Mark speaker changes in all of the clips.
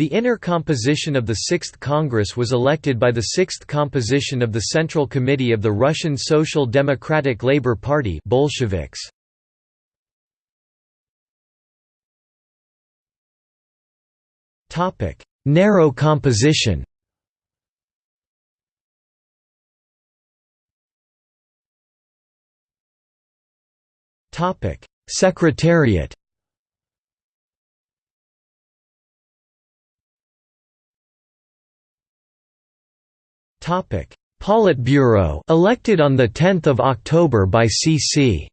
Speaker 1: The inner composition of the Sixth Congress was elected by the Sixth Composition of the Central Committee of the Russian Social Democratic Labour Party Bolsheviks. Topic: Narrow composition Topic: Secretariat Topic: Politburo, elected on the 10th of October by CC.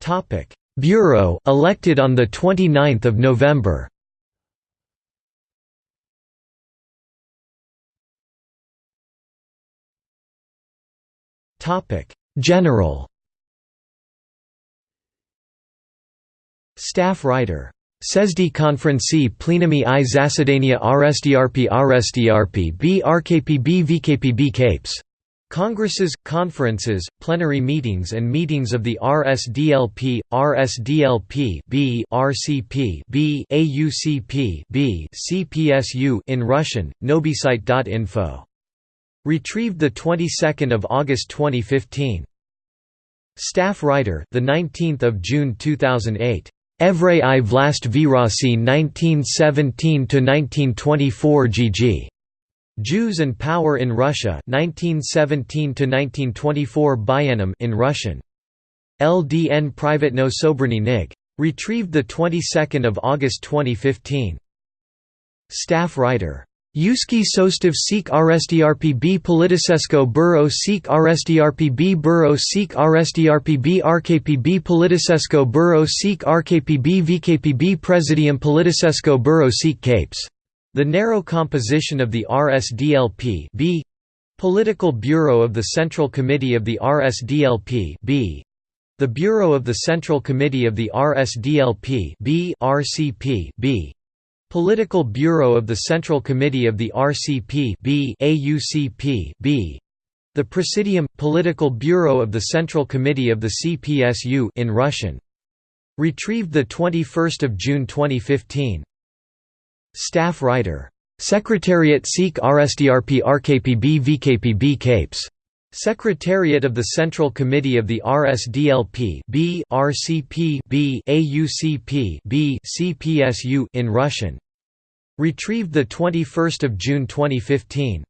Speaker 1: Topic: Bureau, elected on the 29th of November. Topic: General Staff writer. Sezdi konferenci plenumi i zasadania RSDRP RSDRP B RKPB VKPB Capes. Congresses, conferences, plenary meetings and meetings of the RSDLP, RSDLP B RCP B AUCP B CPSU in Russian, knowbysight.info. Retrieved the 22nd of August 2015. Staff writer, the 19th of June 2008. Evray i vlast Virasi 1917–1924 GG. Jews and Power in Russia 1917–1924 Bayanum in Russian. LDN Privatno Sobrany Nig. Retrieved 22 August 2015. Staff writer Yuski Sostov Sikh RSDRPB Politisesko Buro Sikh RSDRPB Buro Sikh RSDRPB RKPB Politisesko Buro Sikh RKPB VKPB Presidium Politisesko Buro Sikh Capes. The narrow composition of the RSDLP B. Political Bureau of the Central Committee of the RSDLP B. The Bureau of the Central Committee of the RSDLP B RCP B Political Bureau of the Central Committee of the RCP B AUCP B. The Presidium Political Bureau of the Central Committee of the CPSU in Russian. Retrieved the 21st of June 2015 staff writer. Secretariat Sikh RSDRP RKPB VKPB Capes Secretariat of the Central Committee of the RSDLP B RCP B AUCP B CPSU in Russian. Retrieved the 21st of June 2015.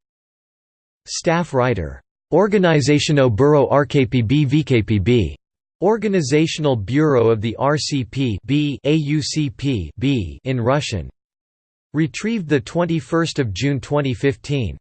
Speaker 1: Staff writer. Organizational Bureau RKPB VKPB. Organizational Bureau of the RCP B AUCP B in Russian. Retrieved the 21st of June 2015.